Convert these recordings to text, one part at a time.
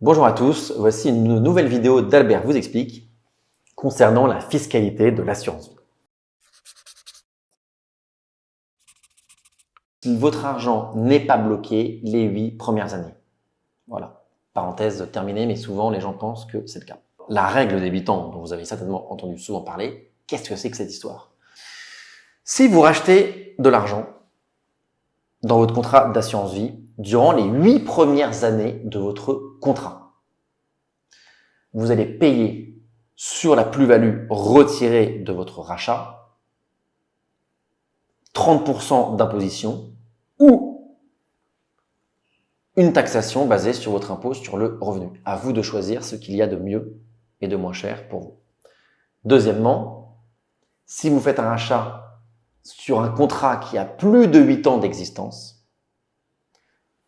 Bonjour à tous, voici une nouvelle vidéo d'Albert vous explique concernant la fiscalité de l'assurance vie. Votre argent n'est pas bloqué les 8 premières années. Voilà, parenthèse terminée, mais souvent les gens pensent que c'est le cas. La règle des 8 ans, dont vous avez certainement entendu souvent parler, qu'est-ce que c'est que cette histoire? Si vous rachetez de l'argent dans votre contrat d'assurance vie durant les 8 premières années de votre contrat, vous allez payer sur la plus-value retirée de votre rachat 30% d'imposition ou une taxation basée sur votre impôt sur le revenu. À vous de choisir ce qu'il y a de mieux et de moins cher pour vous. Deuxièmement, si vous faites un rachat sur un contrat qui a plus de 8 ans d'existence,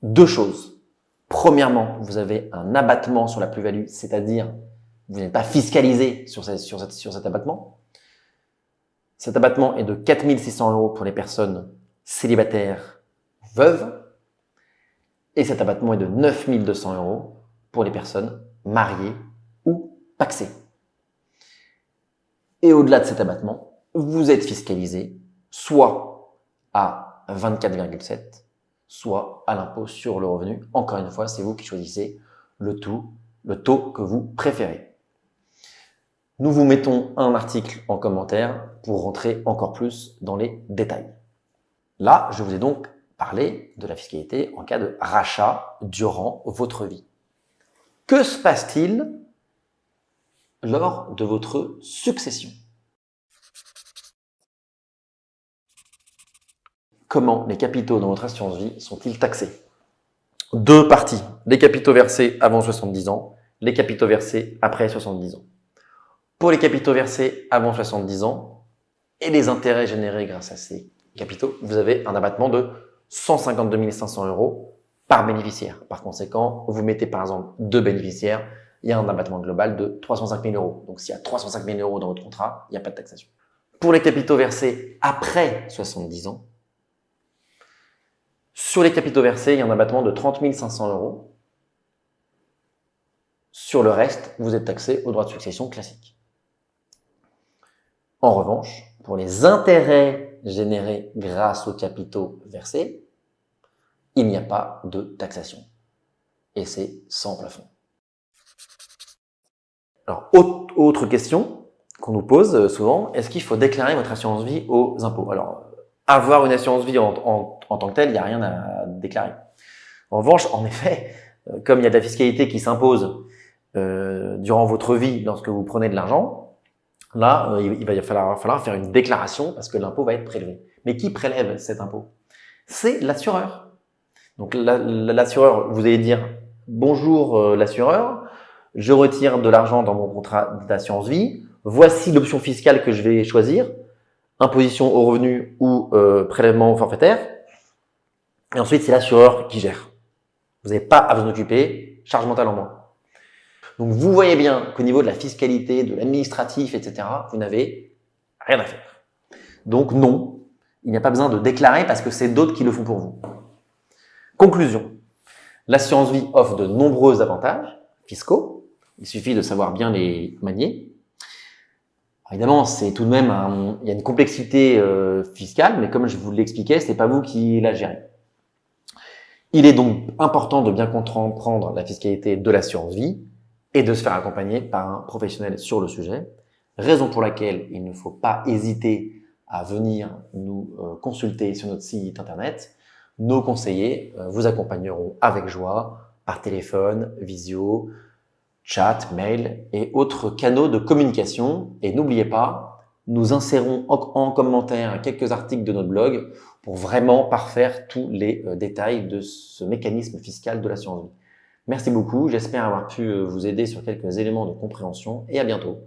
deux choses. Premièrement, vous avez un abattement sur la plus-value, c'est-à-dire vous n'êtes pas fiscalisé sur, cet abattement. Cet abattement est de 4600 euros pour les personnes célibataires veuves et cet abattement est de 9200 euros pour les personnes mariées ou paxées. Et au-delà de cet abattement, vous êtes fiscalisé soit à 24,7, soit à l'impôt sur le revenu. Encore une fois, c'est vous qui choisissez le, tout, le taux que vous préférez. Nous vous mettons un article en commentaire pour rentrer encore plus dans les détails. Là, je vous ai donc parlé de la fiscalité en cas de rachat durant votre vie. Que se passe-t-il lors de votre succession? Comment les capitaux dans votre assurance vie sont-ils taxés Deux parties, les capitaux versés avant 70 ans, les capitaux versés après 70 ans pour les capitaux versés avant 70 ans et les intérêts générés grâce à ces capitaux, vous avez un abattement de 152 500 euros par bénéficiaire. Par conséquent, vous mettez par exemple deux bénéficiaires, il y a un abattement global de 305 000 euros. Donc s'il y a 305 000 euros dans votre contrat, il n'y a pas de taxation. Pour les capitaux versés après 70 ans, sur les capitaux versés, il y a un abattement de 30 500 euros. Sur le reste, vous êtes taxé au droit de succession classique. En revanche, pour les intérêts générés grâce aux capitaux versés, il n'y a pas de taxation. Et c'est sans plafond. Alors, autre question qu'on nous pose euh, souvent, est-ce qu'il faut déclarer votre assurance vie aux impôts? Avoir une assurance vie en, tant que telle, il n'y a rien à déclarer. En revanche, en effet, euh, comme il y a de la fiscalité qui s'impose euh, durant votre vie lorsque vous prenez de l'argent, Là, euh, il va falloir, faire une déclaration parce que l'impôt va être prélevé. Mais qui prélève cet impôt? C'est l'assureur. Donc l'assureur, vous allez dire « Bonjour l'assureur, je retire de l'argent dans mon contrat d'assurance vie. Voici l'option fiscale que je vais choisir, imposition au revenu ou euh, prélèvement forfaitaire. » Et ensuite, c'est l'assureur qui gère. Vous n'avez pas à vous en occuper, charge mentale en moins. Donc, vous voyez bien qu'au niveau de la fiscalité, de l'administratif, etc., vous n'avez rien à faire. Donc, non, il n'y a pas besoin de déclarer parce que c'est d'autres qui le font pour vous. Conclusion. L'assurance vie offre de nombreux avantages fiscaux. Il suffit de savoir bien les manier. Évidemment, c'est tout de même il y a une complexité euh, fiscale, mais comme je vous l'expliquais, c'est pas vous qui la gérez. Il est donc important de bien comprendre la fiscalité de l'assurance vie et de se faire accompagner par un professionnel sur le sujet, raison pour laquelle il ne faut pas hésiter à venir nous euh, consulter sur notre site internet. Nos conseillers euh, vous accompagneront avec joie par téléphone, visio, chat, mail et autres canaux de communication. Et n'oubliez pas, nous insérons en commentaire quelques articles de notre blog pour vraiment parfaire tous les euh, détails de ce mécanisme fiscal de l'assurance vie. Merci beaucoup, j'espère avoir pu euh, vous aider sur quelques éléments de compréhension et à bientôt.